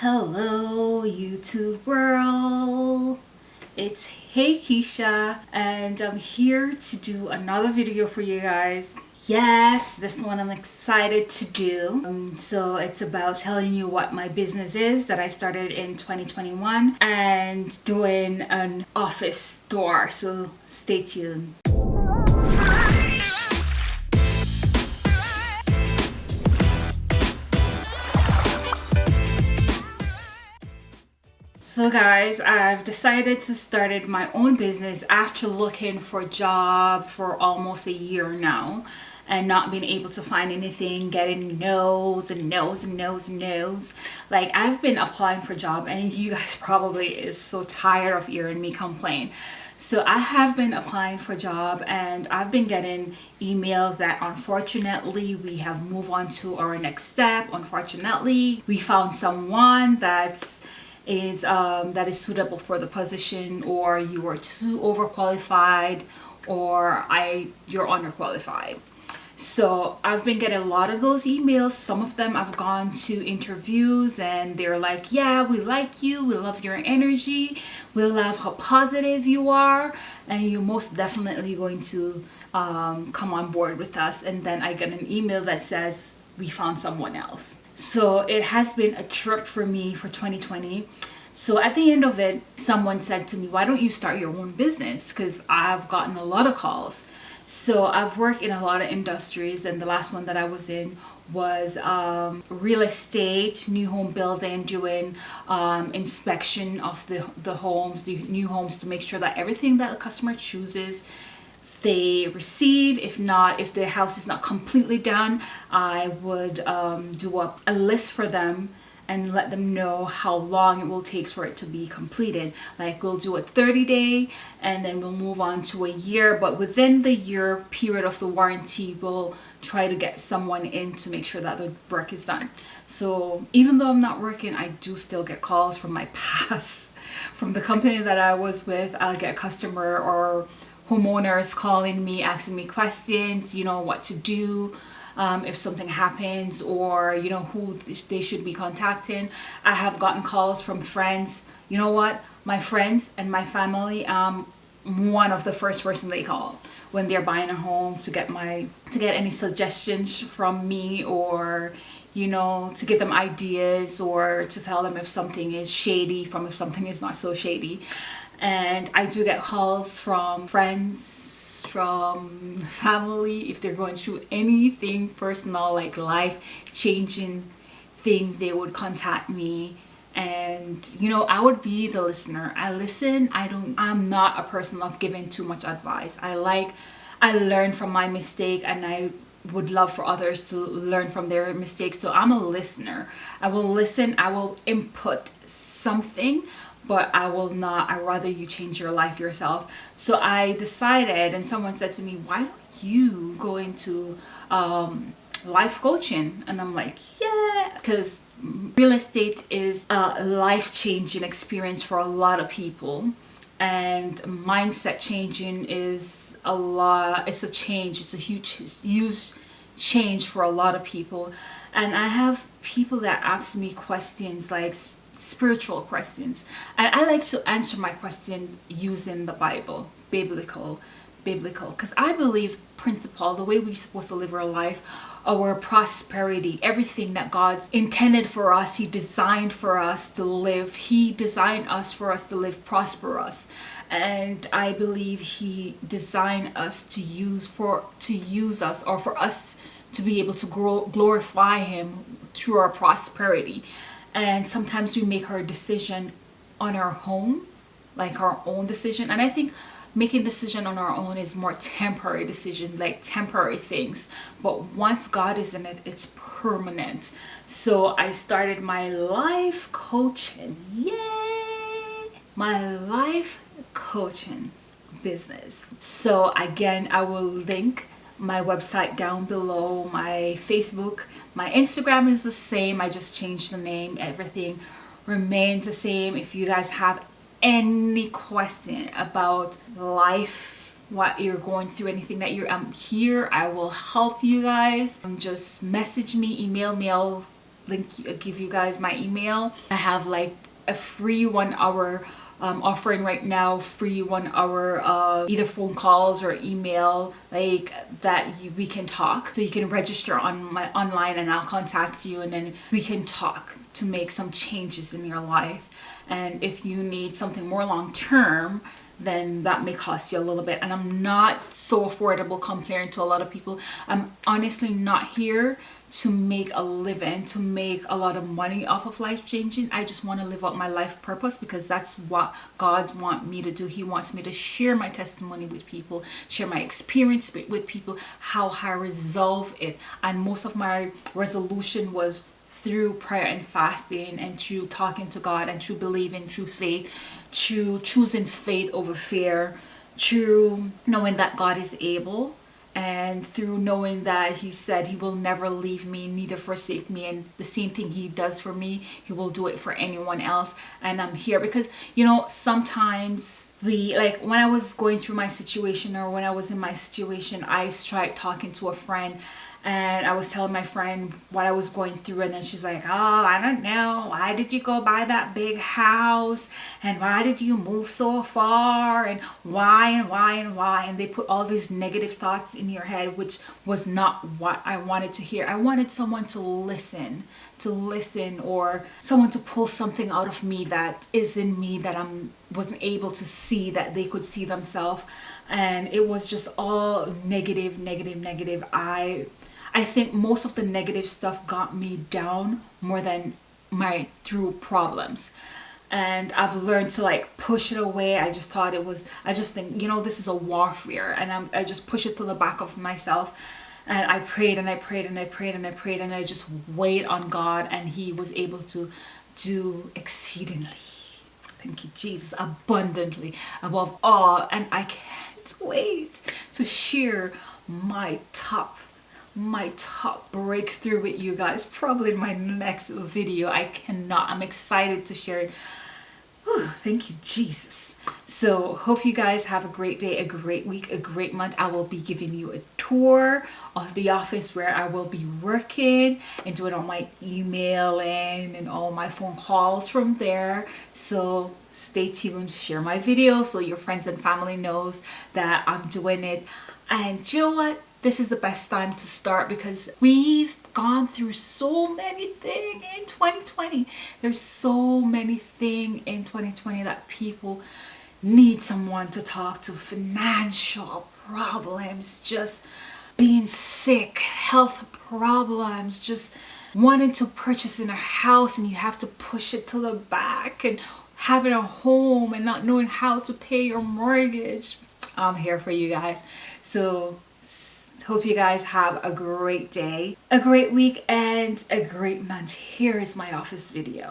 Hello YouTube world! It's Hey Keisha and I'm here to do another video for you guys. Yes, this one I'm excited to do. Um, so it's about telling you what my business is that I started in 2021 and doing an office store. So stay tuned. So guys, I've decided to start my own business after looking for a job for almost a year now and not being able to find anything, getting no's and no's and no's and no's. Like I've been applying for a job and you guys probably is so tired of hearing me complain. So I have been applying for a job and I've been getting emails that unfortunately we have moved on to our next step. Unfortunately, we found someone that's is um, that is suitable for the position or you are too overqualified or I you're underqualified. So I've been getting a lot of those emails. Some of them I've gone to interviews and they're like, yeah, we like you. We love your energy. We love how positive you are. And you're most definitely going to um, come on board with us. And then I get an email that says, we found someone else. So it has been a trip for me for 2020. So at the end of it, someone said to me, why don't you start your own business? Because I've gotten a lot of calls. So I've worked in a lot of industries and the last one that I was in was um, real estate, new home building, doing um, inspection of the, the homes, the new homes to make sure that everything that the customer chooses they receive. If not if the house is not completely done I would um, do up a list for them and let them know how long it will take for it to be completed. Like we'll do a 30 day and then we'll move on to a year but within the year period of the warranty we'll try to get someone in to make sure that the work is done. So even though I'm not working I do still get calls from my past from the company that I was with. I'll get a customer or homeowners calling me asking me questions you know what to do um, if something happens or you know who they should be contacting. I have gotten calls from friends. You know what? My friends and my family um one of the first person they call when they're buying a home to get my to get any suggestions from me or you know to give them ideas or to tell them if something is shady from if something is not so shady and I do get calls from friends from family if they're going through anything personal like life changing thing they would contact me. And you know I would be the listener. I listen. I don't I'm not a person of giving too much advice. I like I learn from my mistake and I would love for others to learn from their mistakes. So I'm a listener. I will listen. I will input something but I will not I rather you change your life yourself. So I decided and someone said to me why don't you go into um, life coaching? And I'm like yeah because real estate is a life-changing experience for a lot of people and mindset changing is a lot it's a change it's a huge huge change for a lot of people. And I have people that ask me questions like spiritual questions. And I like to answer my question using the Bible biblical biblical because I believe principle the way we're supposed to live our life our prosperity everything that God's intended for us he designed for us to live he designed us for us to live prosperous. And I believe he designed us to use for to use us or for us to be able to grow glorify him through our prosperity and sometimes we make our decision on our home like our own decision. And I think making decision on our own is more temporary decision like temporary things. But once God is in it it's permanent. So I started my life coaching. Yay! My life coaching business. So again I will link my website down below my Facebook my Instagram is the same I just changed the name everything remains the same. If you guys have any question about life what you're going through anything that you're I'm here I will help you guys. Um, just message me email me I'll link give you guys my email. I have like a free one hour um, offering right now free one hour uh, either phone calls or email like that you, we can talk. So you can register on my online and I'll contact you and then we can talk to make some changes in your life and if you need something more long term then that may cost you a little bit. And I'm not so affordable comparing to a lot of people. I'm honestly not here to make a living to make a lot of money off of life changing I just want to live out my life purpose because that's what God wants me to do. He wants me to share my testimony with people share my experience with people how I resolve it. And most of my resolution was through prayer and fasting and through talking to God and through believing, through faith, through choosing faith over fear, through knowing that God is able and through knowing that he said he will never leave me neither forsake me and the same thing he does for me he will do it for anyone else and i'm here. Because you know sometimes we like when i was going through my situation or when i was in my situation i tried talking to a friend and I was telling my friend what I was going through and then she's like oh I don't know. Why did you go buy that big house? And why did you move so far? And why and why and why? And they put all these negative thoughts in your head which was not what I wanted to hear. I wanted someone to listen to listen or someone to pull something out of me that is in me that I'm wasn't able to see that they could see themselves. And it was just all negative negative negative. I I think most of the negative stuff got me down more than my through problems. And I've learned to like push it away. I just thought it was I just think you know this is a warfare and I'm, I just push it to the back of myself. And I prayed and I prayed and I prayed and I prayed and I just wait on God and he was able to do exceedingly. Thank you Jesus abundantly above all. And I can't wait to share my top my top breakthrough with you guys. Probably in my next video. I cannot. I'm excited to share it. Whew, thank you Jesus. So hope you guys have a great day a great week a great month. I will be giving you a tour of the office where I will be working and doing all my emailing and all my phone calls from there. So stay tuned share my video so your friends and family knows that I'm doing it. And you know what this is the best time to start because we've gone through so many things in 2020 there's so many things in 2020 that people need someone to talk to. Financial problems just being sick health problems just wanting to purchase in a house and you have to push it to the back and having a home and not knowing how to pay your mortgage. I'm here for you guys. So Hope you guys have a great day, a great week, and a great month. Here is my office video.